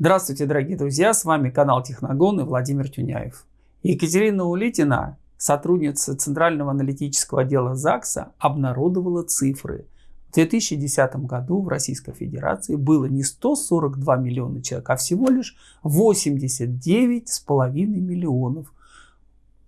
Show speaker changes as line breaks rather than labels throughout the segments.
Здравствуйте, дорогие друзья, с вами канал Техногон и Владимир Тюняев. Екатерина Улитина, сотрудница Центрального аналитического отдела ЗАГСа, обнародовала цифры. В 2010 году в Российской Федерации было не 142 миллиона человек, а всего лишь 89,5 миллионов.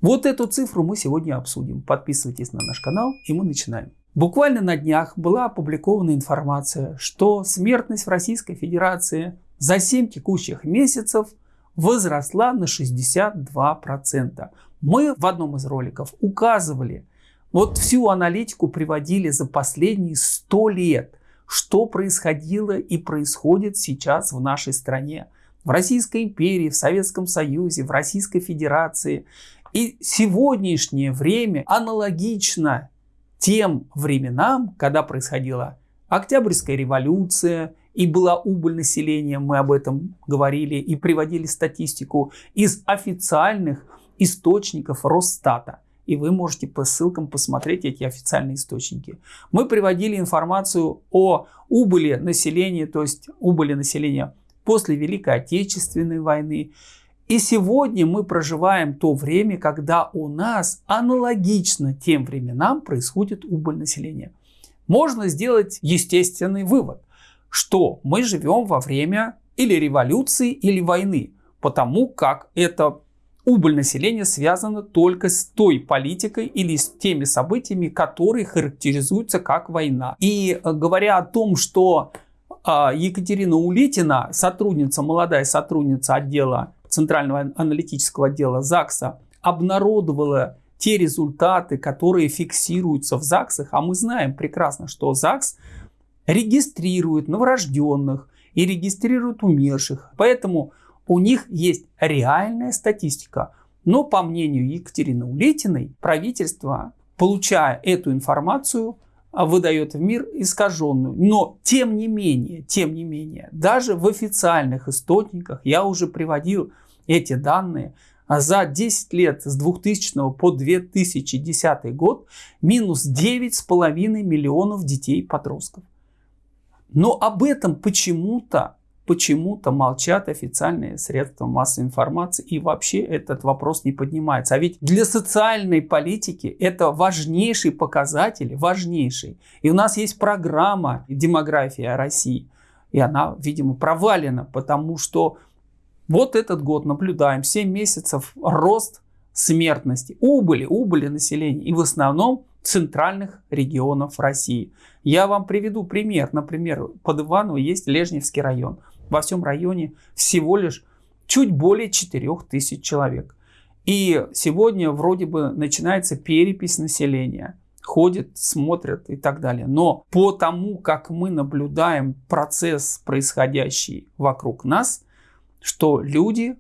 Вот эту цифру мы сегодня обсудим. Подписывайтесь на наш канал и мы начинаем. Буквально на днях была опубликована информация, что смертность в Российской Федерации за 7 текущих месяцев возросла на 62%. Мы в одном из роликов указывали, вот всю аналитику приводили за последние 100 лет, что происходило и происходит сейчас в нашей стране. В Российской империи, в Советском Союзе, в Российской Федерации. И сегодняшнее время аналогично тем временам, когда происходила Октябрьская революция, и была убыль населения, мы об этом говорили и приводили статистику из официальных источников Росстата. И вы можете по ссылкам посмотреть эти официальные источники. Мы приводили информацию о убыли населения, то есть убыли населения после Великой Отечественной войны. И сегодня мы проживаем то время, когда у нас аналогично тем временам происходит убыль населения. Можно сделать естественный вывод что мы живем во время или революции, или войны, потому как это убыль населения связана только с той политикой или с теми событиями, которые характеризуются как война. И э, говоря о том, что а, Екатерина Улитина, сотрудница, молодая сотрудница отдела Центрального аналитического отдела ЗАГСа, обнародовала те результаты, которые фиксируются в ЗАГСах, а мы знаем прекрасно, что ЗАГС регистрируют новорожденных и регистрируют умерших. Поэтому у них есть реальная статистика. Но по мнению Екатерины Улетиной, правительство, получая эту информацию, выдает в мир искаженную. Но тем не менее, тем не менее, даже в официальных источниках, я уже приводил эти данные, за 10 лет с 2000 по 2010 год минус 9,5 миллионов детей и подростков. Но об этом почему-то почему-то молчат официальные средства массовой информации и вообще этот вопрос не поднимается. А ведь для социальной политики это важнейший показатель, важнейший. И у нас есть программа демография России. И она, видимо, провалена, потому что вот этот год наблюдаем 7 месяцев рост смертности, убыли, убыли населения. И в основном центральных регионов России. Я вам приведу пример. Например, под Иваново есть Лежневский район. Во всем районе всего лишь чуть более 4000 человек. И сегодня вроде бы начинается перепись населения. Ходят, смотрят и так далее. Но по тому, как мы наблюдаем процесс, происходящий вокруг нас, что люди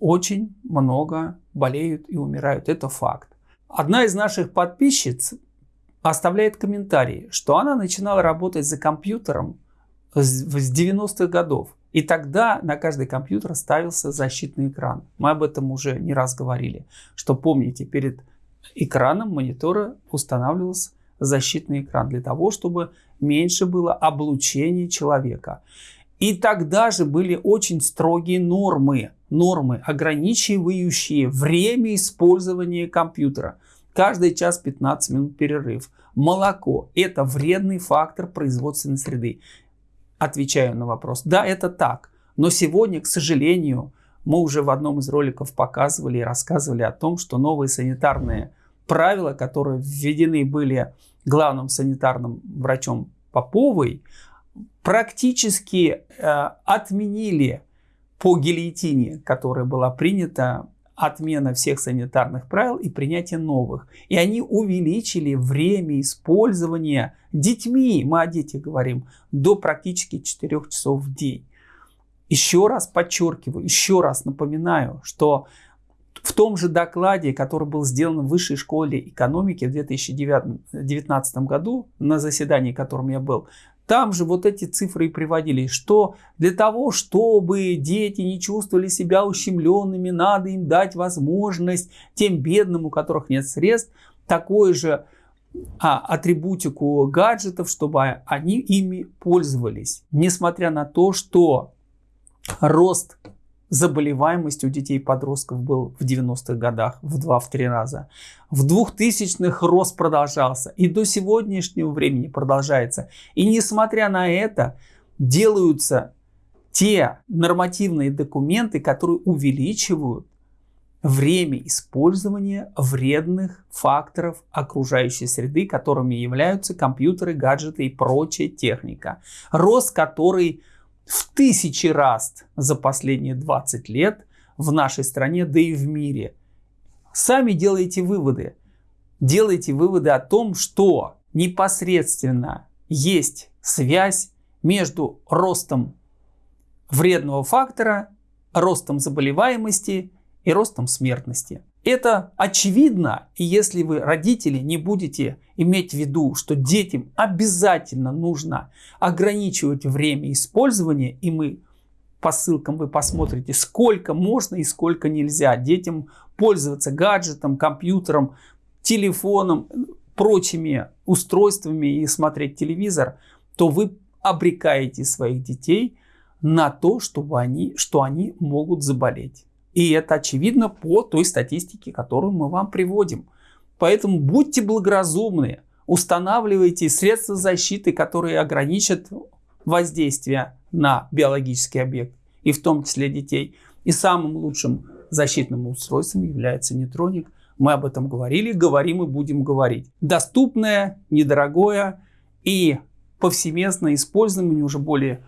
очень много болеют и умирают. Это факт. Одна из наших подписчиц оставляет комментарий, что она начинала работать за компьютером с 90-х годов. И тогда на каждый компьютер ставился защитный экран. Мы об этом уже не раз говорили, что помните, перед экраном монитора устанавливался защитный экран для того, чтобы меньше было облучения человека. И тогда же были очень строгие нормы, нормы, ограничивающие время использования компьютера. Каждый час 15 минут перерыв. Молоко – это вредный фактор производственной среды. Отвечаю на вопрос. Да, это так. Но сегодня, к сожалению, мы уже в одном из роликов показывали и рассказывали о том, что новые санитарные правила, которые введены были главным санитарным врачом Поповой, практически э, отменили по гильотине, которая была принята отмена всех санитарных правил и принятие новых. И они увеличили время использования детьми, мы о детях говорим, до практически 4 часов в день. Еще раз подчеркиваю, еще раз напоминаю, что в том же докладе, который был сделан в Высшей школе экономики в 2019 году, на заседании, которым я был, там же вот эти цифры и приводились, что для того, чтобы дети не чувствовали себя ущемленными, надо им дать возможность тем бедным, у которых нет средств, такой же а, атрибутику гаджетов, чтобы они ими пользовались. Несмотря на то, что рост заболеваемости у детей и подростков был в 90-х годах в 2-3 раза. В 2000-х рост продолжался и до сегодняшнего времени продолжается. И несмотря на это, делаются те нормативные документы, которые увеличивают время использования вредных факторов окружающей среды, которыми являются компьютеры, гаджеты и прочая техника. Рост который в тысячи раз за последние 20 лет в нашей стране, да и в мире. Сами делайте выводы. Делайте выводы о том, что непосредственно есть связь между ростом вредного фактора, ростом заболеваемости и ростом смертности. Это очевидно, и если вы, родители, не будете иметь в виду, что детям обязательно нужно ограничивать время использования, и мы по ссылкам вы посмотрите, сколько можно и сколько нельзя детям пользоваться гаджетом, компьютером, телефоном, прочими устройствами и смотреть телевизор, то вы обрекаете своих детей на то, чтобы они, что они могут заболеть. И это очевидно по той статистике, которую мы вам приводим. Поэтому будьте благоразумны, устанавливайте средства защиты, которые ограничат воздействие на биологический объект, и в том числе детей. И самым лучшим защитным устройством является нейтроник. Мы об этом говорили, говорим и будем говорить. Доступное, недорогое и повсеместно используемое уже более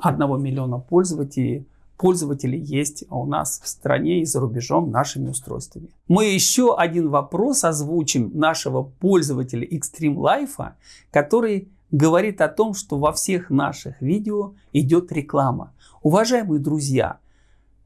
1 миллиона пользователей пользователей есть у нас в стране и за рубежом нашими устройствами. Мы еще один вопрос озвучим нашего пользователя Extreme Life, который говорит о том, что во всех наших видео идет реклама. Уважаемые друзья,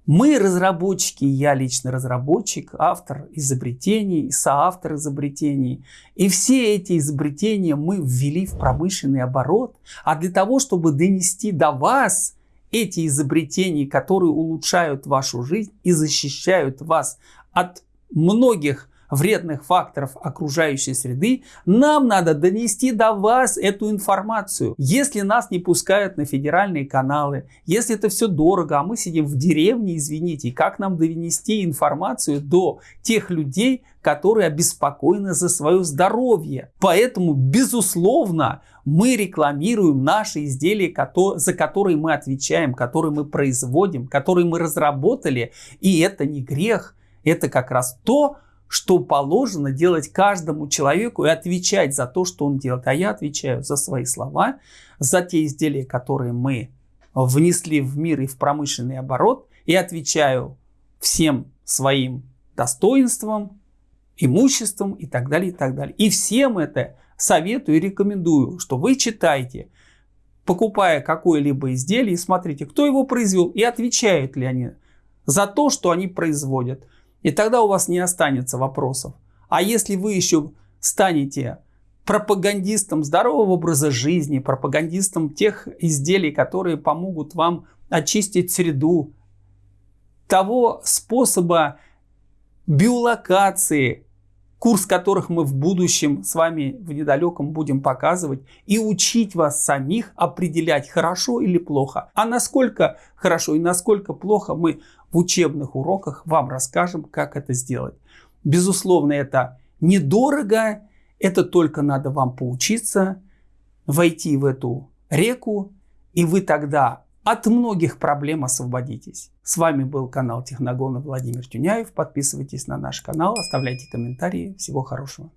мы разработчики, я лично разработчик, автор изобретений, соавтор изобретений. И все эти изобретения мы ввели в промышленный оборот. А для того, чтобы донести до вас эти изобретения, которые улучшают вашу жизнь и защищают вас от многих вредных факторов окружающей среды, нам надо донести до вас эту информацию. Если нас не пускают на федеральные каналы, если это все дорого, а мы сидим в деревне, извините, как нам донести информацию до тех людей, которые обеспокоены за свое здоровье. Поэтому, безусловно, мы рекламируем наши изделия, за которые мы отвечаем, которые мы производим, которые мы разработали. И это не грех, это как раз то, что положено делать каждому человеку и отвечать за то, что он делает. А я отвечаю за свои слова, за те изделия, которые мы внесли в мир и в промышленный оборот, и отвечаю всем своим достоинством, имуществом и так далее, и так далее. И всем это советую и рекомендую, что вы читайте, покупая какое-либо изделие, и смотрите, кто его произвел и отвечают ли они за то, что они производят. И тогда у вас не останется вопросов. А если вы еще станете пропагандистом здорового образа жизни, пропагандистом тех изделий, которые помогут вам очистить среду, того способа биолокации, курс которых мы в будущем с вами в недалеком будем показывать, и учить вас самих определять, хорошо или плохо. А насколько хорошо и насколько плохо мы в учебных уроках вам расскажем, как это сделать. Безусловно, это недорого, это только надо вам поучиться, войти в эту реку, и вы тогда от многих проблем освободитесь. С вами был канал Техногона Владимир Тюняев. Подписывайтесь на наш канал, оставляйте комментарии. Всего хорошего.